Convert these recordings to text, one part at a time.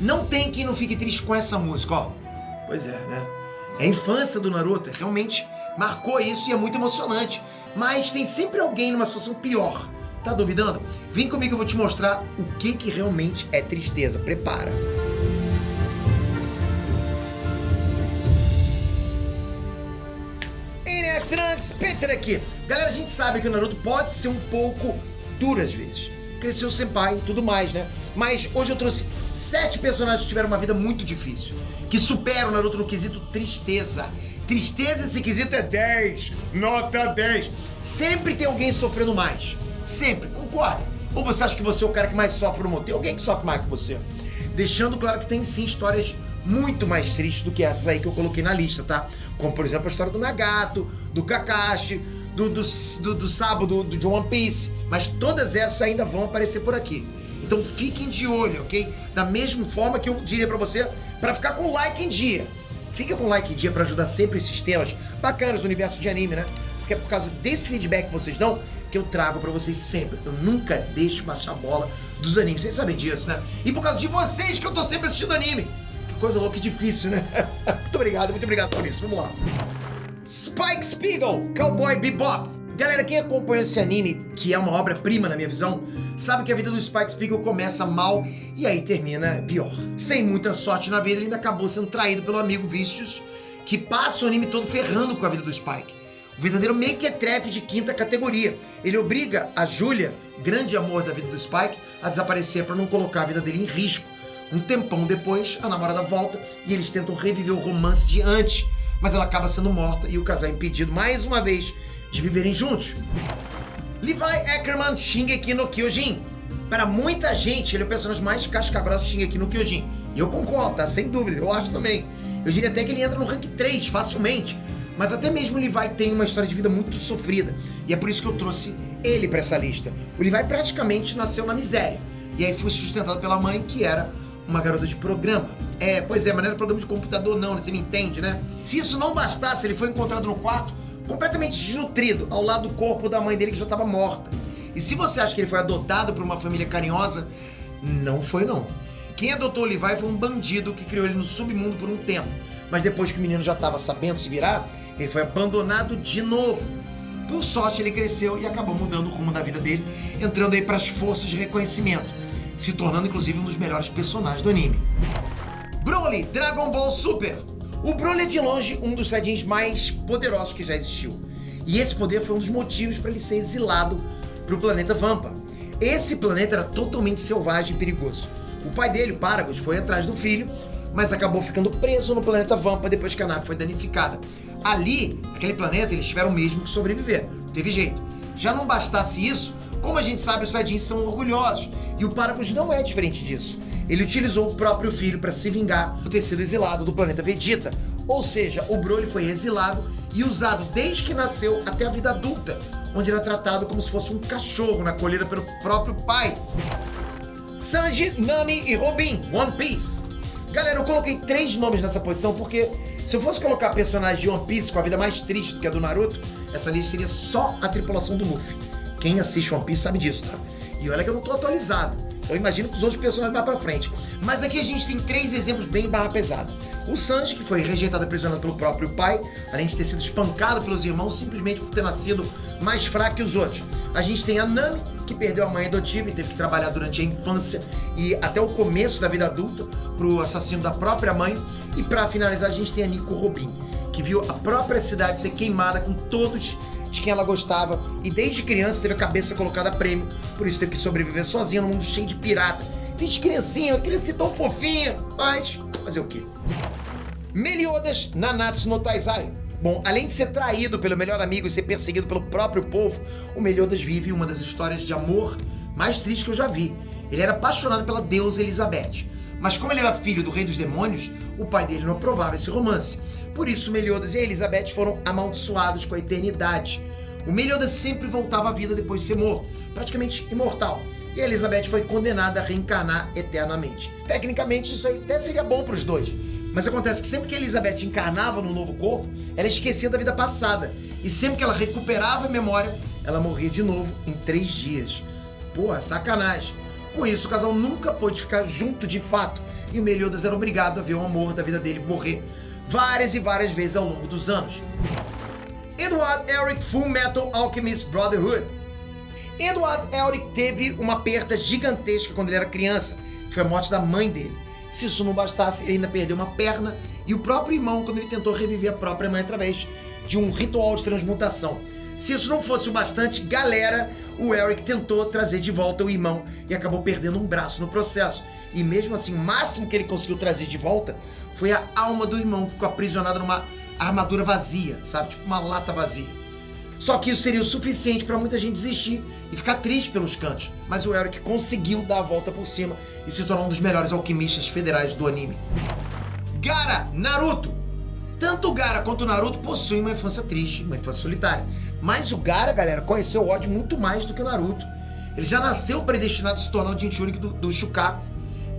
Não tem quem não fique triste com essa música, ó. Pois é, né? É a infância do Naruto, realmente marcou isso e é muito emocionante. Mas tem sempre alguém numa situação pior. Tá duvidando? Vem comigo eu vou te mostrar o que que realmente é tristeza. Prepara. Inês Trunks, Peter aqui. Galera, a gente sabe que o Naruto pode ser um pouco duro às vezes. Cresceu sem pai e tudo mais, né? Mas hoje eu trouxe sete personagens que tiveram uma vida muito difícil. Que superam o Naruto no quesito tristeza. Tristeza, esse quesito é 10. Nota 10. Sempre tem alguém sofrendo mais. Sempre, concorda? Ou você acha que você é o cara que mais sofre no mundo? Tem alguém que sofre mais que você. Deixando claro que tem sim histórias muito mais tristes do que essas aí que eu coloquei na lista, tá? Como, por exemplo, a história do Nagato, do Kakashi, do, do, do, do Sabo, do, de One Piece. Mas todas essas ainda vão aparecer por aqui. Então fiquem de olho, ok? Da mesma forma que eu diria pra você, pra ficar com o like em dia. Fica com o like em dia pra ajudar sempre esses temas bacanas do universo de anime, né? Porque é por causa desse feedback que vocês dão que eu trago pra vocês sempre. Eu nunca deixo baixar a bola dos animes. Vocês sabem disso, né? E por causa de vocês que eu tô sempre assistindo anime. Que coisa louca e difícil, né? muito obrigado, muito obrigado por isso. Vamos lá. Spike Spiegel, Cowboy Bebop. Galera, quem acompanha esse anime, que é uma obra-prima na minha visão, sabe que a vida do Spike Spiegel começa mal e aí termina pior. Sem muita sorte na vida, ele ainda acabou sendo traído pelo amigo Vicious, que passa o anime todo ferrando com a vida do Spike. O verdadeiro mequetrefe de quinta categoria. Ele obriga a Julia, grande amor da vida do Spike, a desaparecer para não colocar a vida dele em risco. Um tempão depois, a namorada volta e eles tentam reviver o romance de antes, mas ela acaba sendo morta e o casal é impedido mais uma vez de viverem juntos. Levi Ackerman Shingeki no Kyojin. Para muita gente, ele é o personagem mais casca-grossa Shingeki no Kyojin. E eu concordo, tá? Sem dúvida, eu acho também. Eu diria até que ele entra no rank 3 facilmente. Mas até mesmo o Levi tem uma história de vida muito sofrida. E é por isso que eu trouxe ele para essa lista. O Levi praticamente nasceu na miséria. E aí foi sustentado pela mãe, que era uma garota de programa. É, pois é, mas não era programa de computador não, né? Você me entende, né? Se isso não bastasse, ele foi encontrado no quarto completamente desnutrido, ao lado do corpo da mãe dele que já estava morta. E se você acha que ele foi adotado por uma família carinhosa, não foi não. Quem adotou o Levi foi um bandido que criou ele no submundo por um tempo. Mas depois que o menino já estava sabendo se virar, ele foi abandonado de novo. Por sorte, ele cresceu e acabou mudando o rumo da vida dele, entrando aí para as forças de reconhecimento, se tornando inclusive um dos melhores personagens do anime. Broly, Dragon Ball Super. O Broly é de longe um dos Saiyajins mais poderosos que já existiu. E esse poder foi um dos motivos para ele ser exilado para o planeta Vampa. Esse planeta era totalmente selvagem e perigoso. O pai dele, Paragus, foi atrás do filho, mas acabou ficando preso no planeta Vampa depois que a nave foi danificada. Ali, naquele planeta, eles tiveram mesmo que sobreviver. Não teve jeito. Já não bastasse isso, como a gente sabe, os Saiyajins são orgulhosos. E o Paragus não é diferente disso. Ele utilizou o próprio filho para se vingar ter sido exilado do planeta Vegeta. Ou seja, o Broly foi exilado e usado desde que nasceu até a vida adulta, onde era tratado como se fosse um cachorro na colheira pelo próprio pai. Sanji, Nami e Robin, One Piece. Galera, eu coloquei três nomes nessa posição porque se eu fosse colocar personagens de One Piece com a vida mais triste do que a do Naruto, essa lista seria só a tripulação do Luffy. Quem assiste One Piece sabe disso, tá? E olha que eu não tô atualizado. Eu imagino que os outros personagens vão pra frente. Mas aqui a gente tem três exemplos bem barra pesada. O Sanji, que foi rejeitado e aprisionado pelo próprio pai, além de ter sido espancado pelos irmãos simplesmente por ter nascido mais fraco que os outros. A gente tem a Nami, que perdeu a mãe adotiva e teve que trabalhar durante a infância e até o começo da vida adulta pro assassino da própria mãe. E para finalizar, a gente tem a Nico Robin, que viu a própria cidade ser queimada com todos de quem ela gostava e desde criança teve a cabeça colocada a prêmio, por isso teve que sobreviver sozinha num mundo cheio de pirata. Desde criancinha, eu ser tão fofinha, mas fazer o quê? Meliodas Nanatsu no Taizai. Bom, além de ser traído pelo melhor amigo e ser perseguido pelo próprio povo, o Meliodas vive uma das histórias de amor mais tristes que eu já vi. Ele era apaixonado pela deusa Elizabeth. Mas como ele era filho do rei dos demônios, o pai dele não aprovava esse romance. Por isso, Meliodas e Elizabeth foram amaldiçoados com a eternidade. O Meliodas sempre voltava à vida depois de ser morto, praticamente imortal. E Elizabeth foi condenada a reencarnar eternamente. Tecnicamente, isso aí até seria bom para os dois. Mas acontece que sempre que Elizabeth encarnava no novo corpo, ela esquecia da vida passada. E sempre que ela recuperava a memória, ela morria de novo em três dias. Porra, sacanagem. Com isso, o casal nunca pôde ficar junto de fato, e o Meliodas era obrigado a ver o amor da vida dele morrer várias e várias vezes ao longo dos anos. Edward Elric Full Metal Alchemist Brotherhood. Edward Elric teve uma perda gigantesca quando ele era criança, foi a morte da mãe dele. Se isso não bastasse, ele ainda perdeu uma perna e o próprio irmão quando ele tentou reviver a própria mãe através de um ritual de transmutação. Se isso não fosse o bastante, galera, o Eric tentou trazer de volta o irmão e acabou perdendo um braço no processo. E mesmo assim, o máximo que ele conseguiu trazer de volta foi a alma do irmão, que ficou aprisionada numa armadura vazia, sabe? Tipo uma lata vazia. Só que isso seria o suficiente para muita gente desistir e ficar triste pelos cantos. Mas o Eric conseguiu dar a volta por cima e se tornar um dos melhores alquimistas federais do anime. Gara, Naruto. Tanto o Gara quanto o Naruto possuem uma infância triste, uma infância solitária. Mas o Gara, galera, conheceu o ódio muito mais do que o Naruto. Ele já nasceu predestinado a se tornar o Jinchuriki do, do Shukaku.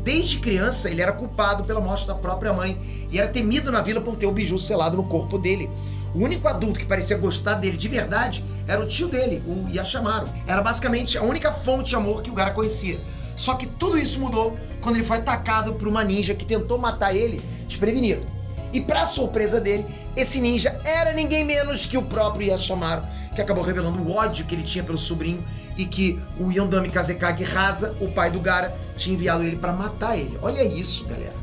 Desde criança, ele era culpado pela morte da própria mãe e era temido na vila por ter o biju selado no corpo dele. O único adulto que parecia gostar dele de verdade era o tio dele, o Yashamaru. Era basicamente a única fonte de amor que o Gara conhecia. Só que tudo isso mudou quando ele foi atacado por uma ninja que tentou matar ele desprevenido. E para surpresa dele, esse ninja era ninguém menos que o próprio Yashamaru, que acabou revelando o ódio que ele tinha pelo sobrinho e que o Yondami Kazekage Rasa, o pai do Gara, tinha enviado ele para matar ele. Olha isso, galera.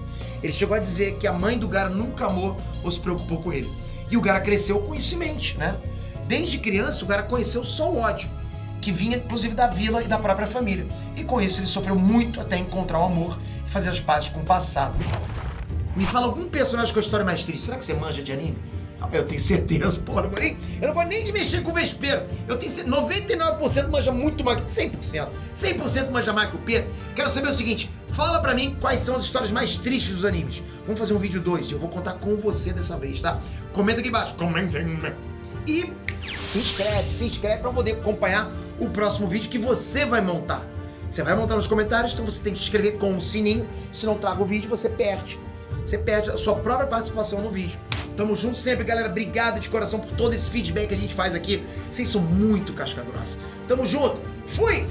Ele chegou a dizer que a mãe do Gara nunca amou ou se preocupou com ele. E o Gara cresceu com isso em mente, né? Desde criança, o Gara conheceu só o ódio, que vinha inclusive da vila e da própria família. E com isso ele sofreu muito até encontrar o amor e fazer as pazes com o passado. Me fala algum personagem com a história mais triste. Será que você manja de anime? Eu tenho certeza, pô, eu eu não vou nem mexer com o vespeiro. Eu tenho 99% manja muito mais que 100%. 100% manja mais que o Pedro. Quero saber o seguinte, fala pra mim quais são as histórias mais tristes dos animes. Vamos fazer um vídeo 2, eu vou contar com você dessa vez, tá? Comenta aqui embaixo, comentem. E se inscreve, se inscreve pra poder acompanhar o próximo vídeo que você vai montar. Você vai montar nos comentários, então você tem que se inscrever com o sininho. Se não traga o vídeo, você perde. Você perde a sua própria participação no vídeo. Tamo junto sempre, galera. Obrigado de coração por todo esse feedback que a gente faz aqui. Vocês são muito casca grossa. Tamo junto. Fui!